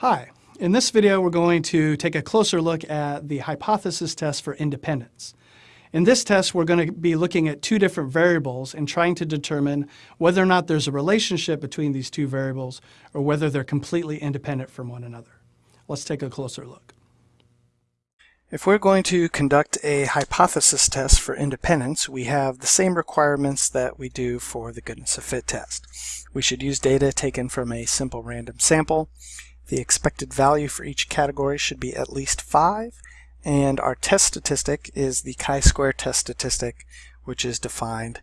Hi, in this video we're going to take a closer look at the hypothesis test for independence. In this test we're going to be looking at two different variables and trying to determine whether or not there's a relationship between these two variables or whether they're completely independent from one another. Let's take a closer look. If we're going to conduct a hypothesis test for independence, we have the same requirements that we do for the goodness of fit test. We should use data taken from a simple random sample. The expected value for each category should be at least 5, and our test statistic is the chi-square test statistic, which is defined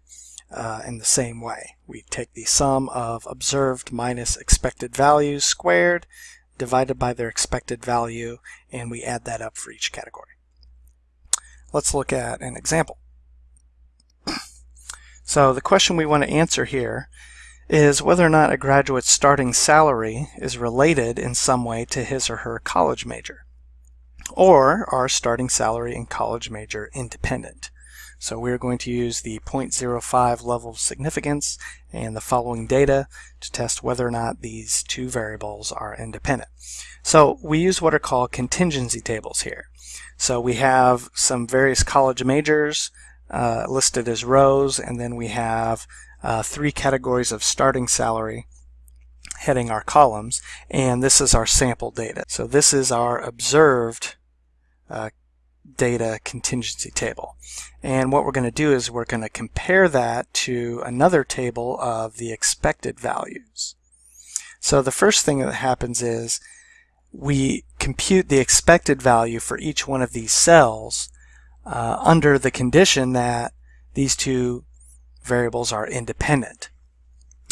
uh, in the same way. We take the sum of observed minus expected values squared, divided by their expected value, and we add that up for each category. Let's look at an example. so the question we want to answer here is whether or not a graduate's starting salary is related in some way to his or her college major, or are starting salary and college major independent. So we're going to use the 0.05 level of significance and the following data to test whether or not these two variables are independent. So we use what are called contingency tables here. So we have some various college majors uh, listed as rows, and then we have uh, three categories of starting salary heading our columns, and this is our sample data. So this is our observed uh, data contingency table. And what we're going to do is we're going to compare that to another table of the expected values. So the first thing that happens is we compute the expected value for each one of these cells uh, under the condition that these two variables are independent.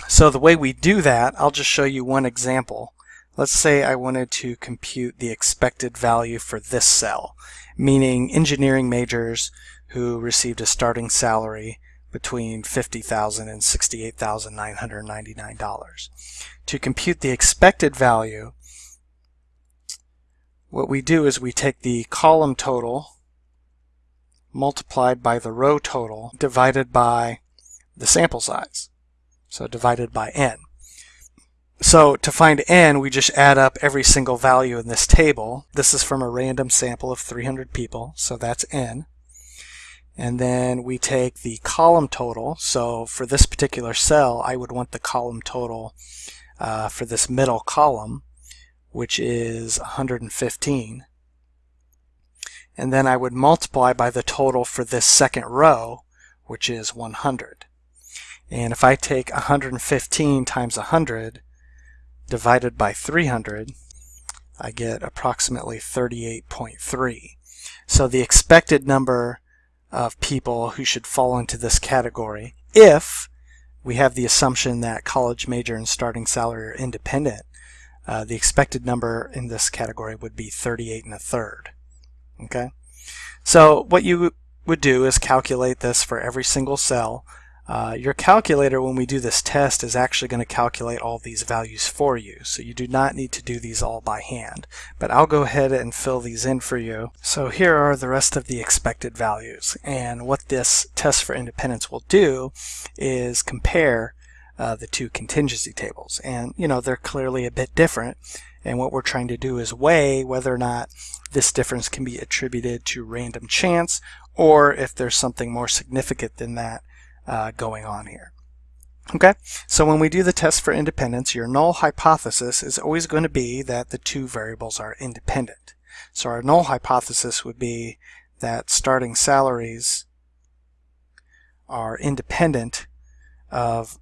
So the way we do that, I'll just show you one example. Let's say I wanted to compute the expected value for this cell, meaning engineering majors who received a starting salary between $50,000 and $68,999. To compute the expected value, what we do is we take the column total multiplied by the row total divided by the sample size. So divided by n. So to find n, we just add up every single value in this table. This is from a random sample of 300 people, so that's n. And then we take the column total. So for this particular cell, I would want the column total uh, for this middle column, which is 115. And then I would multiply by the total for this second row, which is 100. And if I take 115 times 100 divided by 300, I get approximately 38.3. So the expected number of people who should fall into this category, if we have the assumption that college major and starting salary are independent, uh, the expected number in this category would be 38 and a third. Okay, so what you would do is calculate this for every single cell uh, your calculator, when we do this test, is actually going to calculate all these values for you. So you do not need to do these all by hand. But I'll go ahead and fill these in for you. So here are the rest of the expected values. And what this test for independence will do is compare uh, the two contingency tables. And, you know, they're clearly a bit different. And what we're trying to do is weigh whether or not this difference can be attributed to random chance or if there's something more significant than that uh, going on here. Okay, so when we do the test for independence, your null hypothesis is always going to be that the two variables are independent. So our null hypothesis would be that starting salaries are independent of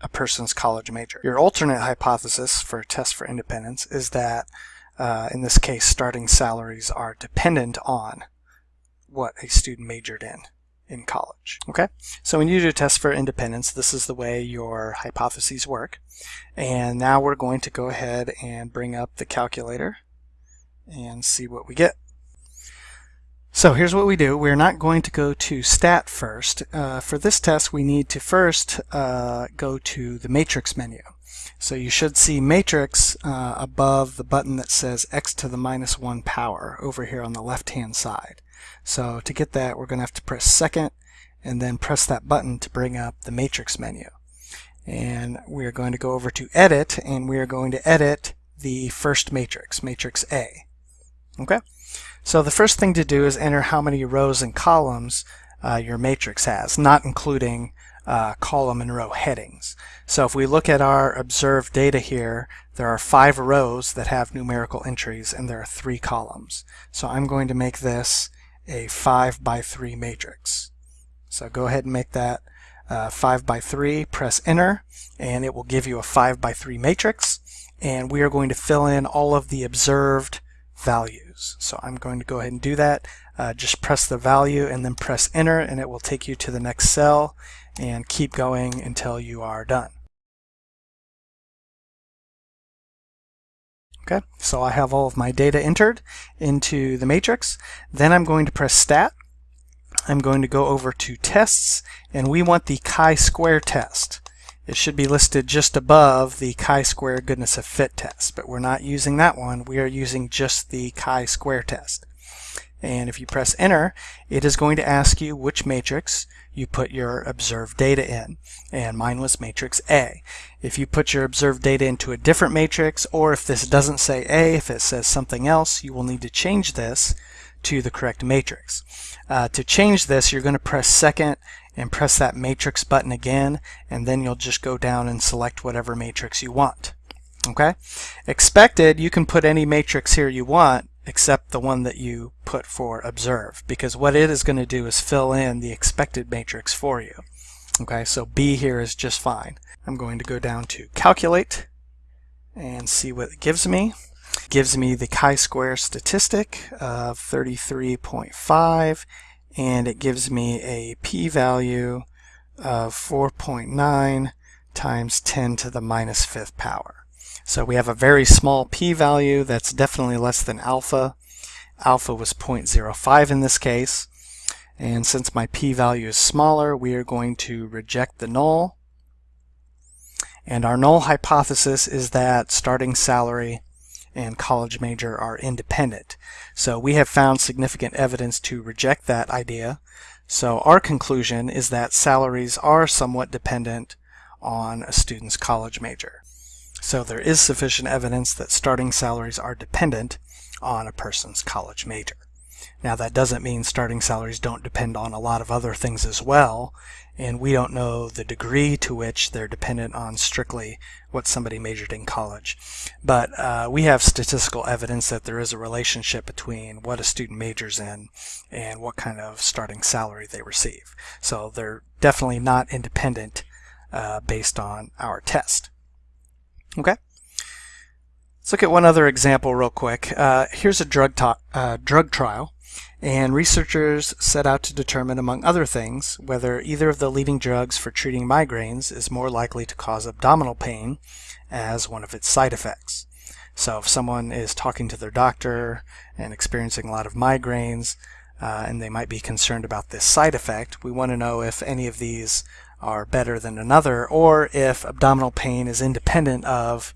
a person's college major. Your alternate hypothesis for a test for independence is that, uh, in this case, starting salaries are dependent on what a student majored in in college. Okay, so when you do a test for independence, this is the way your hypotheses work. And now we're going to go ahead and bring up the calculator and see what we get. So here's what we do. We're not going to go to stat first. Uh, for this test, we need to first uh, go to the matrix menu. So you should see matrix uh, above the button that says x to the minus 1 power over here on the left hand side. So to get that, we're going to have to press second and then press that button to bring up the matrix menu. And we're going to go over to edit and we are going to edit the first matrix, matrix A. Okay, so the first thing to do is enter how many rows and columns uh, your matrix has, not including uh, column and row headings. So if we look at our observed data here, there are five rows that have numerical entries and there are three columns. So I'm going to make this a 5 by 3 matrix. So go ahead and make that uh, 5 by 3, press enter, and it will give you a 5 by 3 matrix. And we are going to fill in all of the observed values. So I'm going to go ahead and do that. Uh, just press the value and then press enter and it will take you to the next cell and keep going until you are done. Okay, so I have all of my data entered into the matrix. Then I'm going to press stat. I'm going to go over to tests and we want the chi-square test. It should be listed just above the chi-square goodness of fit test, but we're not using that one. We are using just the chi-square test. And if you press enter, it is going to ask you which matrix you put your observed data in. And mine was matrix A. If you put your observed data into a different matrix, or if this doesn't say A, if it says something else, you will need to change this to the correct matrix. Uh, to change this, you're going to press second and press that matrix button again, and then you'll just go down and select whatever matrix you want. Okay? Expected, you can put any matrix here you want, except the one that you put for observe because what it is going to do is fill in the expected matrix for you. Okay, so B here is just fine. I'm going to go down to calculate and see what it gives me. It gives me the chi-square statistic of 33.5 and it gives me a p-value of 4.9 times 10 to the minus fifth power. So we have a very small p-value that's definitely less than alpha. Alpha was 0.05 in this case. And since my p-value is smaller, we are going to reject the null. And our null hypothesis is that starting salary and college major are independent. So we have found significant evidence to reject that idea. So our conclusion is that salaries are somewhat dependent on a student's college major. So there is sufficient evidence that starting salaries are dependent on a person's college major. Now that doesn't mean starting salaries don't depend on a lot of other things as well, and we don't know the degree to which they're dependent on strictly what somebody majored in college. But uh, we have statistical evidence that there is a relationship between what a student majors in and what kind of starting salary they receive. So they're definitely not independent uh, based on our test. Okay. Let's look at one other example real quick. Uh, here's a drug, uh, drug trial, and researchers set out to determine, among other things, whether either of the leading drugs for treating migraines is more likely to cause abdominal pain as one of its side effects. So if someone is talking to their doctor and experiencing a lot of migraines, uh, and they might be concerned about this side effect, we want to know if any of these are better than another, or if abdominal pain is independent of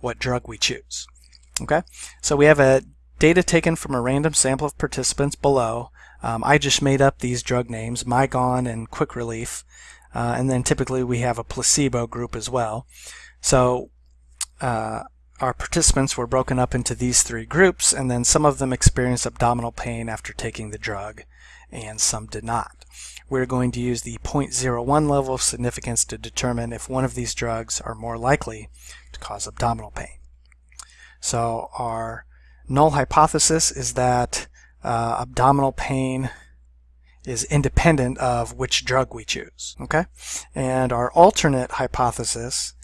what drug we choose. Okay, so we have a data taken from a random sample of participants below. Um, I just made up these drug names, Mygon and Quick Relief, uh, and then typically we have a placebo group as well. So uh, our participants were broken up into these three groups, and then some of them experienced abdominal pain after taking the drug, and some did not we're going to use the 0.01 level of significance to determine if one of these drugs are more likely to cause abdominal pain. So our null hypothesis is that uh, abdominal pain is independent of which drug we choose. Okay, And our alternate hypothesis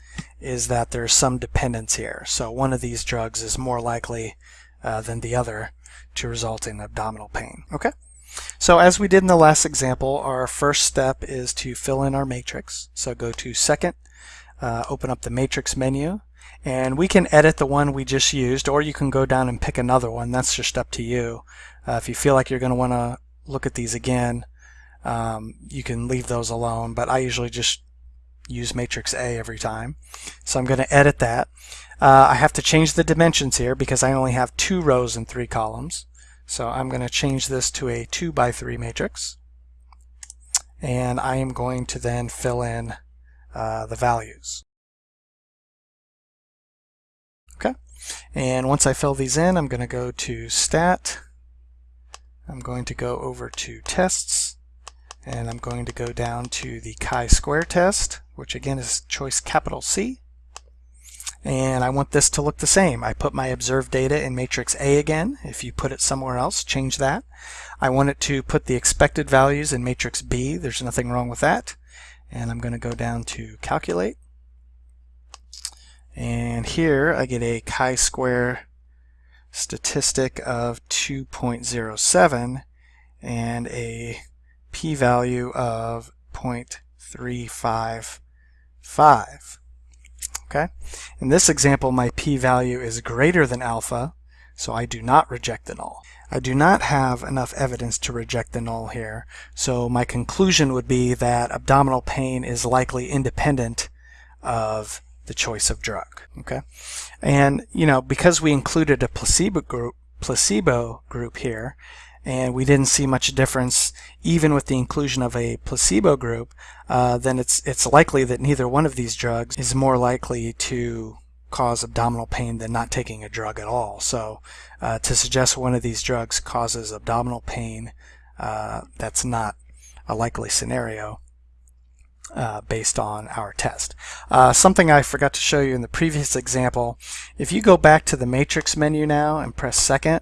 is that there's some dependence here. So one of these drugs is more likely uh, than the other to result in abdominal pain. Okay. So as we did in the last example, our first step is to fill in our matrix. So go to second, uh, open up the matrix menu, and we can edit the one we just used, or you can go down and pick another one. That's just up to you. Uh, if you feel like you're going to want to look at these again, um, you can leave those alone, but I usually just use matrix A every time. So I'm going to edit that. Uh, I have to change the dimensions here because I only have two rows and three columns. So I'm going to change this to a 2 by 3 matrix. And I am going to then fill in uh, the values. Okay. And once I fill these in, I'm going to go to Stat. I'm going to go over to Tests. And I'm going to go down to the chi-square test, which again is choice capital C. And I want this to look the same. I put my observed data in matrix A again. If you put it somewhere else, change that. I want it to put the expected values in matrix B. There's nothing wrong with that. And I'm going to go down to calculate. And here I get a chi-square statistic of 2.07 and a p-value of 0.355. Okay. In this example, my p-value is greater than alpha, so I do not reject the null. I do not have enough evidence to reject the null here, so my conclusion would be that abdominal pain is likely independent of the choice of drug. Okay, and you know because we included a placebo group, placebo group here, and we didn't see much difference even with the inclusion of a placebo group, uh, then it's it's likely that neither one of these drugs is more likely to cause abdominal pain than not taking a drug at all. So uh, to suggest one of these drugs causes abdominal pain, uh, that's not a likely scenario. Uh, based on our test. Uh, something I forgot to show you in the previous example, if you go back to the matrix menu now and press second,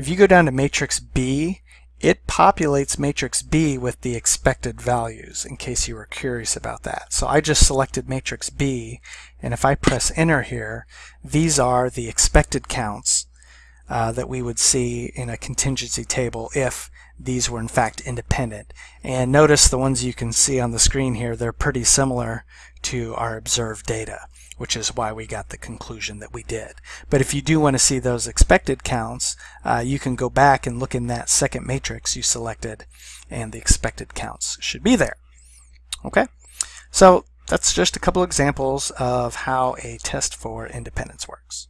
if you go down to matrix B, it populates matrix B with the expected values in case you were curious about that. So I just selected matrix B and if I press enter here, these are the expected counts uh, that we would see in a contingency table if these were in fact independent. And notice the ones you can see on the screen here, they're pretty similar to our observed data, which is why we got the conclusion that we did. But if you do want to see those expected counts, uh, you can go back and look in that second matrix you selected, and the expected counts should be there. Okay, so that's just a couple examples of how a test for independence works.